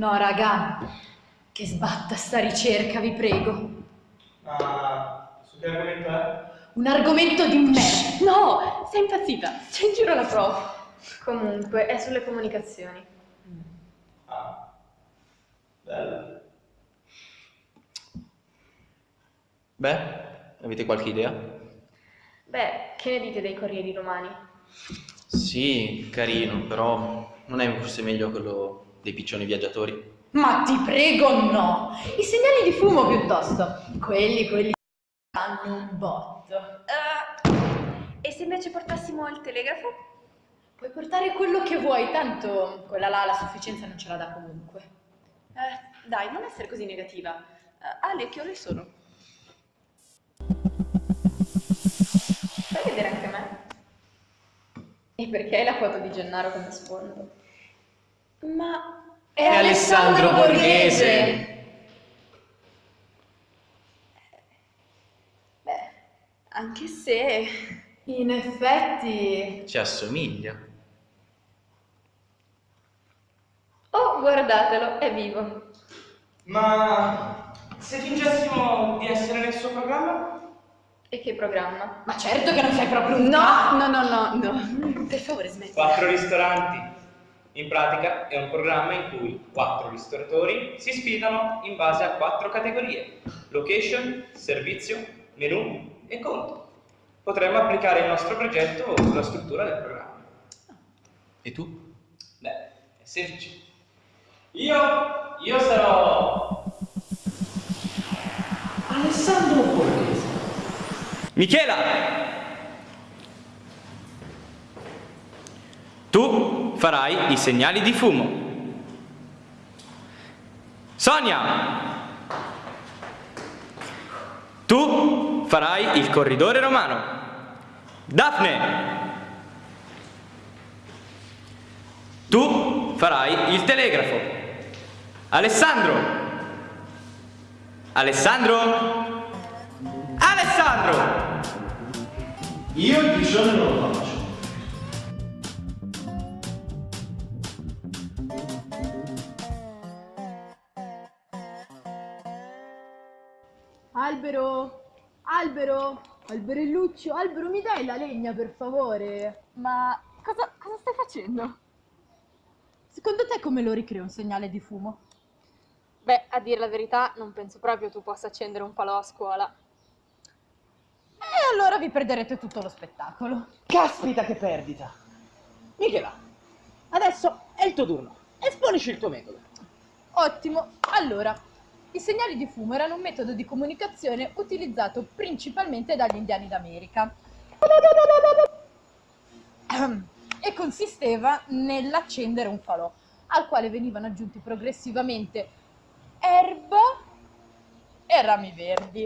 No, raga, che sbatta sta ricerca, vi prego. Ma su che argomento è? Un argomento di merda. No, sei impazzita. C'è in giro la prof. Comunque, è sulle comunicazioni. Ah, bello. Beh, avete qualche idea? Beh, che ne dite dei Corrieri Romani? Sì, carino, però non è forse meglio quello dei piccioni viaggiatori? Ma ti prego, no! I segnali di fumo piuttosto. Quelli, quelli hanno un botto. Eh, e se invece portassimo il telegrafo? Puoi portare quello che vuoi, tanto quella là la sufficienza non ce la dà comunque. Eh, dai, non essere così negativa. Eh, Ale, che ore sono? Fai vedere anche me. E perché hai la foto di Gennaro come sfondo? Ma È, Alessandro Borghese. Beh, anche se... In effetti... Ci assomiglia. Oh, guardatelo, è vivo. Ma se fingessimo di essere nel suo programma? E che programma? Ma certo che non sei proprio un No, no, no, no, no. Per favore, smetti. Quattro ristoranti. In pratica è un programma in cui quattro ristoratori si sfidano in base a quattro categorie. Location, servizio, menù e conto. Potremmo applicare il nostro progetto sulla struttura del programma. E tu? Beh, è semplice. Io, io sarò... Alessandro Borghese. Michela! Tu farai i segnali di fumo. Sonia! Tu farai il corridore romano. Daphne! Tu farai il telegrafo. Alessandro! Alessandro! Alessandro! Io il piscione Albero! Albero! Alberelluccio, Albero, mi dai la legna per favore? Ma cosa, cosa stai facendo? Secondo te come lo ricreo un segnale di fumo? Beh, a dire la verità, non penso proprio tu possa accendere un falò a scuola. E allora vi perderete tutto lo spettacolo. Caspita che perdita! Michela, adesso è il tuo turno. Esponici il tuo metodo. Ottimo, allora, i segnali di fumo erano un metodo di comunicazione utilizzato principalmente dagli indiani d'America e consisteva nell'accendere un falò al quale venivano aggiunti progressivamente erba e rami verdi.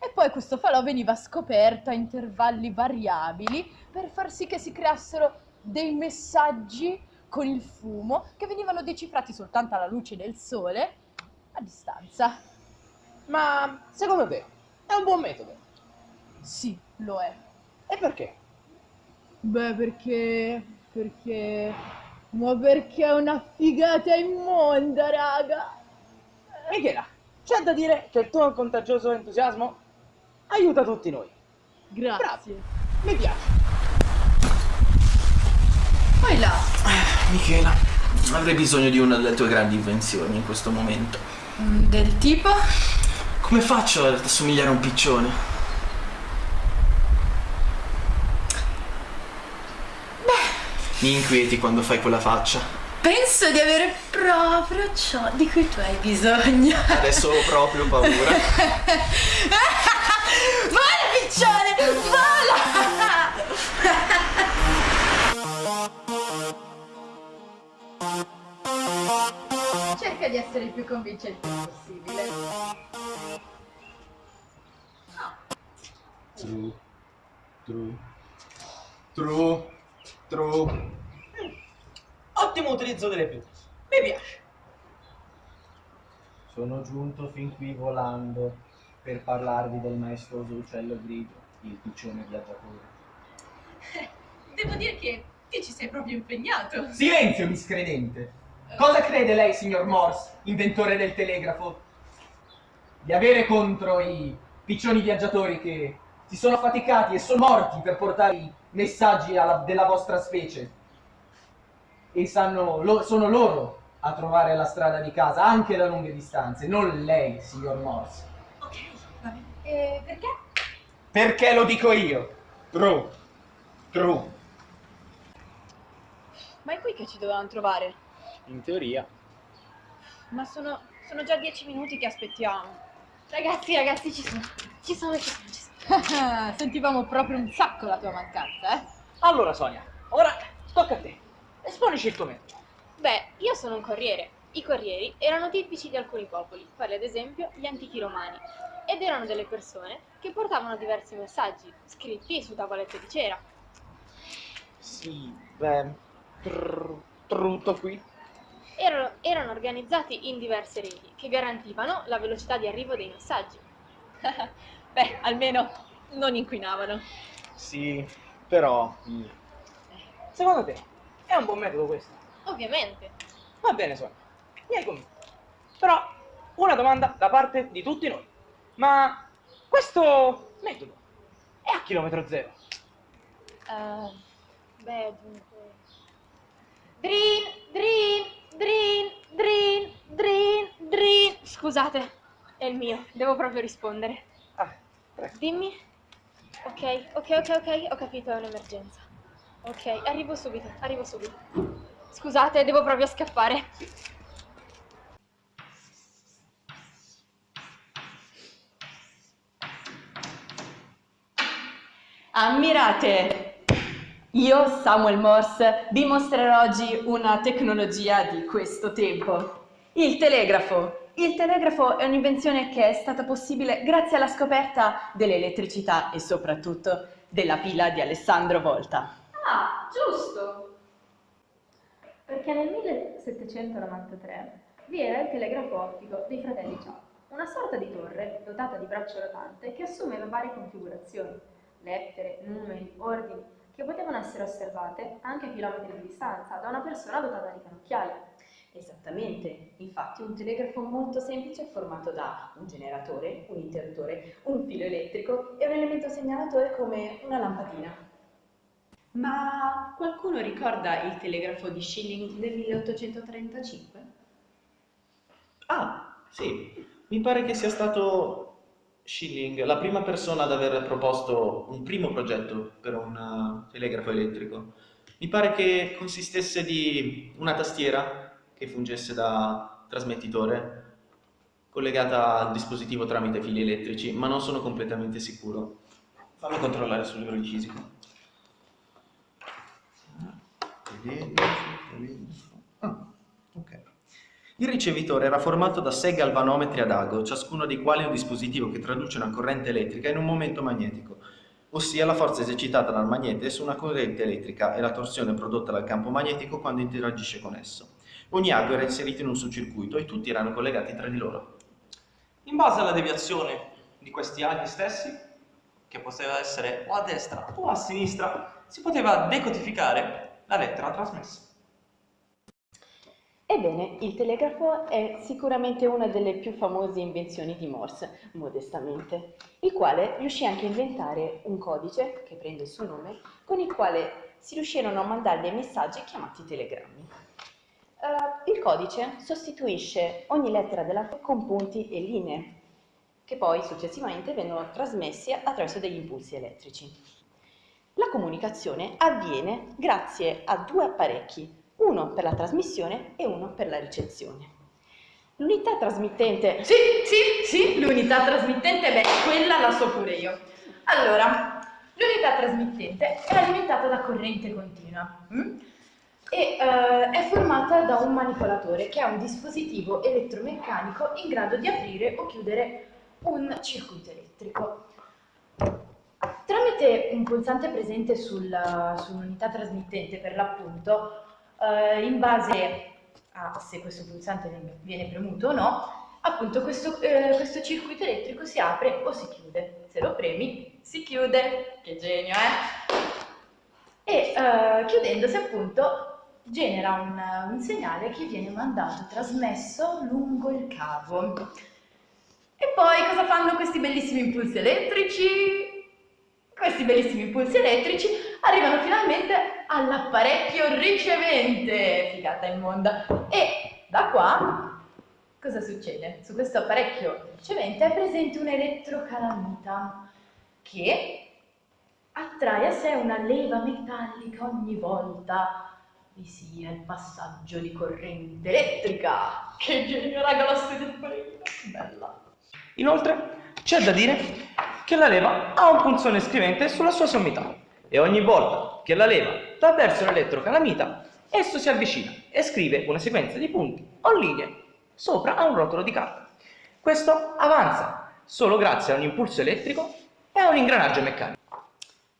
E poi questo falò veniva scoperto a intervalli variabili per far sì che si creassero dei messaggi con il fumo che venivano decifrati soltanto alla luce del sole a distanza. Ma secondo te è un buon metodo? Sì, lo è. E perché? Beh, perché... perché... Ma perché è una figata immonda, raga! Michela, c'è da dire che il tuo contagioso entusiasmo aiuta tutti noi. Grazie. Mi piace. Poi là, Michela, avrei bisogno di una delle tue grandi invenzioni in questo momento. Mm, del tipo... Come faccio ad assomigliare a un piccione? Mi inquieti quando fai quella faccia. Penso di avere proprio ciò di cui tu hai bisogno. Adesso ho proprio paura. Vola, piccione! Vola! Cerca di essere il più convincente possibile. True. True. True. True. Ottimo utilizzo delle più. Mi piace. Sono giunto fin qui volando per parlarvi del maestoso uccello grigio, il piccione viaggiatore. Devo dire che ti ci sei proprio impegnato. Silenzio, miscredente! Cosa crede lei, signor Morse, inventore del telegrafo, di avere contro i piccioni viaggiatori che si sono affaticati e sono morti per portare i messaggi alla- della vostra specie? E sanno, lo- sono loro a trovare la strada di casa, anche da lunghe distanze, non lei, signor Morse. Ok, va bene. E perché? Perché lo dico io? True. True. Ma è qui che ci dovevano trovare? In teoria. Ma sono, sono già dieci minuti che aspettiamo. Ragazzi, ragazzi, ci sono. Ci sono, ci sono, ci sono. Sentivamo proprio un sacco la tua mancanza, eh? Allora, Sonia, ora tocca a te. Esponici il tuo metodo. Beh, io sono un corriere. I corrieri erano tipici di alcuni popoli, quali ad esempio gli antichi romani, ed erano delle persone che portavano diversi messaggi, scritti su tavolette di cera. Sì, beh, tr- trutto qui. Erano, erano organizzati in diverse reti che garantivano la velocità di arrivo dei messaggi. Beh, almeno non inquinavano. Sì, però... mm. Secondo te, è un buon metodo questo? Ovviamente. Va bene, Sonia. Mi hai convinto. Però, una domanda da parte di tutti noi. Ma questo metodo è a chilometro zero? Eh, beh, dunque. Drin, drin, drin, drin, drin, drin. Scusate, è il mio, devo proprio rispondere. Ah, prego. Dimmi. Ok, ok, ok, ok, ho capito, è un'emergenza. Ok, arrivo subito, arrivo subito. Scusate, devo proprio scappare. Ammirate! Io, Samuel Morse, dimostrerò oggi una tecnologia di questo tempo. Il telegrafo. Il telegrafo è un'invenzione che è stata possibile grazie alla scoperta dell'elettricità e soprattutto della pila di Alessandro Volta. Ah, giusto! Perché nel 1793 vi era il telegrafo ottico dei fratelli Ciao, una sorta di torre dotata di braccio rotante che assumeva varie configurazioni, lettere, numeri, ordini, che potevano essere osservate anche a chilometri di distanza da una persona dotata di cannocchiale. Esattamente, infatti un telegrafo molto semplice è formato da un generatore, un interruttore, un filo elettrico e un elemento segnalatore come una lampadina. Ma qualcuno ricorda il telegrafo di Schilling del 1835? Ah, sì, mi pare che sia stato Schilling la prima persona ad aver proposto un primo progetto per un uh, telegrafo elettrico. Mi pare che consistesse di una tastiera che fungesse da trasmettitore collegata al dispositivo tramite fili elettrici, ma non sono completamente sicuro. Fammi controllare sul libro di fisica. Ah, ok. Il ricevitore era formato da sei galvanometri ad ago, ciascuno dei quali è un dispositivo che traduce una corrente elettrica in un momento magnetico, ossia la forza esercitata dal magnete su una corrente elettrica e la torsione prodotta dal campo magnetico quando interagisce con esso. Ogni ago era inserito in un succircuito e tutti erano collegati tra di loro. In base alla deviazione di questi aghi stessi, che poteva essere o a destra o a sinistra, si poteva decodificare la lettera trasmessa. Ebbene, il telegrafo è sicuramente una delle più famose invenzioni di Morse, modestamente, il quale riuscì anche a inventare un codice, che prende il suo nome, con il quale si riuscirono a mandare dei messaggi chiamati telegrammi. Eh, il codice sostituisce ogni lettera dell'alfabeto con punti e linee, che poi successivamente vengono trasmessi attraverso degli impulsi elettrici. La comunicazione avviene grazie a due apparecchi, uno per la trasmissione e uno per la ricezione. L'unità trasmittente... Sì, sì, sì, l'unità trasmittente, beh, quella la so pure io. Allora, l'unità trasmittente è alimentata da corrente continua mm? e eh, è formata da un manipolatore che ha un dispositivo elettromeccanico in grado di aprire o chiudere un circuito elettrico. Tramite un pulsante presente sul- sull'unità trasmittente, per l'appunto, eh, in base a se questo pulsante viene- premuto o no, appunto questo, eh, questo circuito elettrico si apre o si chiude. Se lo premi, si chiude. Che genio, eh? E eh, chiudendosi appunto genera un, un segnale che viene mandato, trasmesso lungo il cavo. E poi cosa fanno questi bellissimi impulsi elettrici? Questi bellissimi impulsi elettrici arrivano finalmente all'apparecchio ricevente, figata immonda. E da qua cosa succede? Su questo apparecchio ricevente è presente un'elettrocalamita che attrae a sé una leva metallica ogni volta vi sia il passaggio di corrente elettrica. Che genio, raga, di ballerina, bella. Inoltre, c'è da dire che la leva ha un punzone scrivente sulla sua sommità e ogni volta che la leva va verso l'elettrocalamita, esso si avvicina e scrive una sequenza di punti o linee sopra a un rotolo di carta. Questo avanza solo grazie a un impulso elettrico e a un ingranaggio meccanico.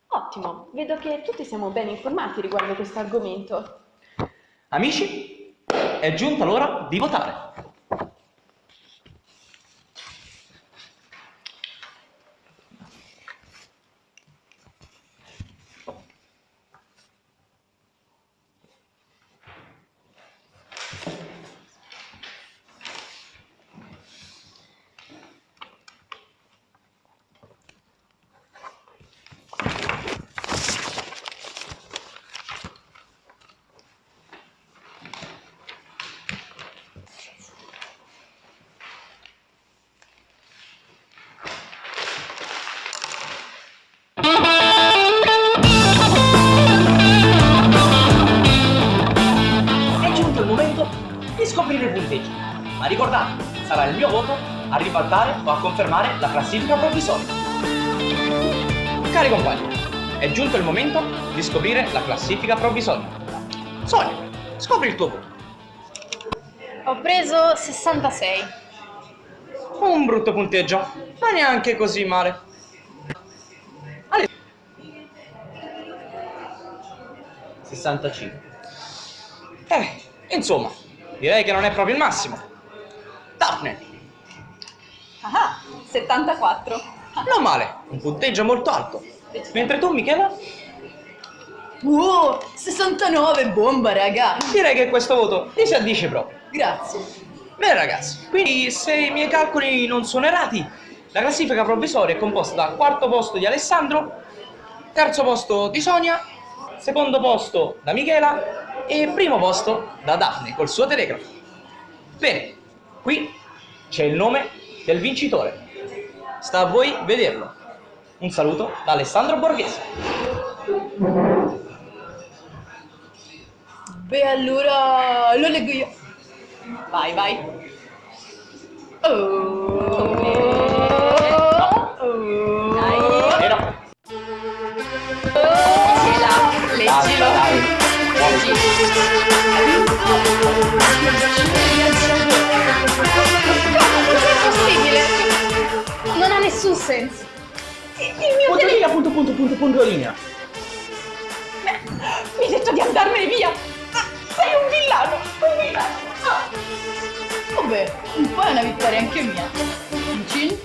Ottimo, vedo che tutti siamo ben informati riguardo questo argomento. Amici, è giunta l'ora di votare. Sarà il mio voto a ribaltare o a confermare la classifica provvisoria. Cari compagni, è giunto il momento di scoprire la classifica provvisoria. Sonia, scopri il tuo voto. Ho preso 66. Un brutto punteggio, ma neanche così male. Ale- 65. Eh, insomma, direi che non è proprio il massimo. Daphne, Ah, 74. non male, un punteggio molto alto. Mentre tu, Michela, Wow, 69, bomba, raga. direi che questo voto ti si addice proprio. Grazie. Bene ragazzi, quindi se i miei calcoli non sono errati, la classifica provvisoria è composta dal quarto posto di Alessandro, terzo posto di Sonia, secondo posto da Michela e primo posto da Daphne col suo telegrafo. Bene, qui c'è il nome del vincitore. Sta a voi vederlo. Un saluto da Alessandro Borghese. Beh, allora lo leggo io. Vai, vai. Oh. Leggila, leggilo. Possibile? Non ha nessun senso. Il mio punto telefono linea, punto, punto, punto, punto linea. mi ha detto di andarmene via. Sei un villano, un villano. Ah. Vabbè, un po' è una vittoria anche mia. Cin cin.